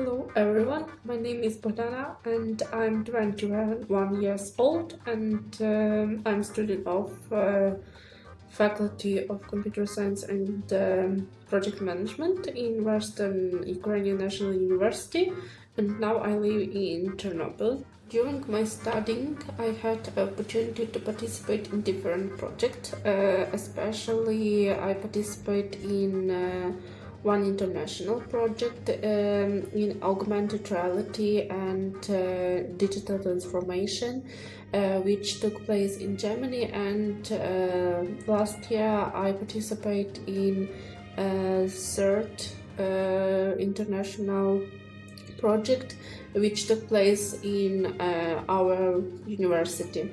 Hello everyone, my name is Bogdana and I'm 21 years old and um, I'm student of uh, Faculty of Computer Science and um, Project Management in Western Ukrainian National University and now I live in Ternopil. During my studying, I had the opportunity to participate in different projects, uh, especially I participate in uh, one international project um, in augmented reality and uh, digital transformation uh, which took place in Germany and uh, last year I participated in a third uh, international project which took place in uh, our university.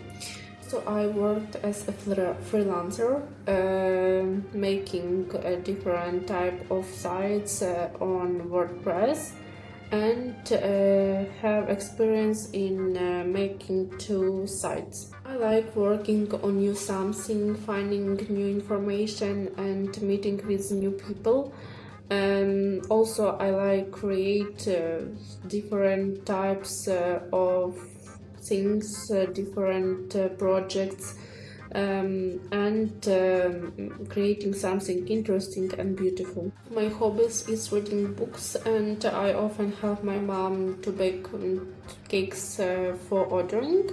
So I worked as a freelancer, uh, making a different type of sites uh, on WordPress and uh, have experience in uh, making two sites. I like working on new something, finding new information and meeting with new people. Um, also I like create uh, different types uh, of things, uh, different uh, projects, um, and um, creating something interesting and beautiful. My hobbies is reading books and I often help my mom to bake um, cakes uh, for ordering.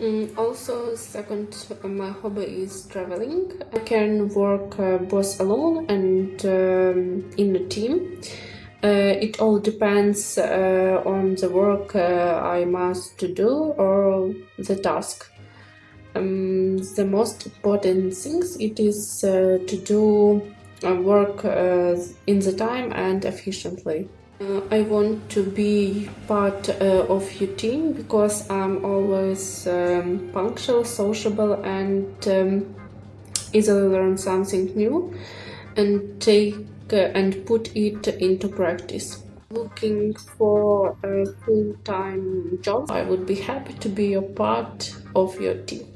Um, also, second, my hobby is traveling. I can work uh, both alone and um, in a team. Uh, it all depends uh, on the work uh, I must do or the task. Um, the most important things it is uh, to do uh, work uh, in the time and efficiently. I want to be part of your team because I'm always um, punctual, sociable and um, easily learn something new and take and put it into practice. Looking for a full-time job, I would be happy to be a part of your team.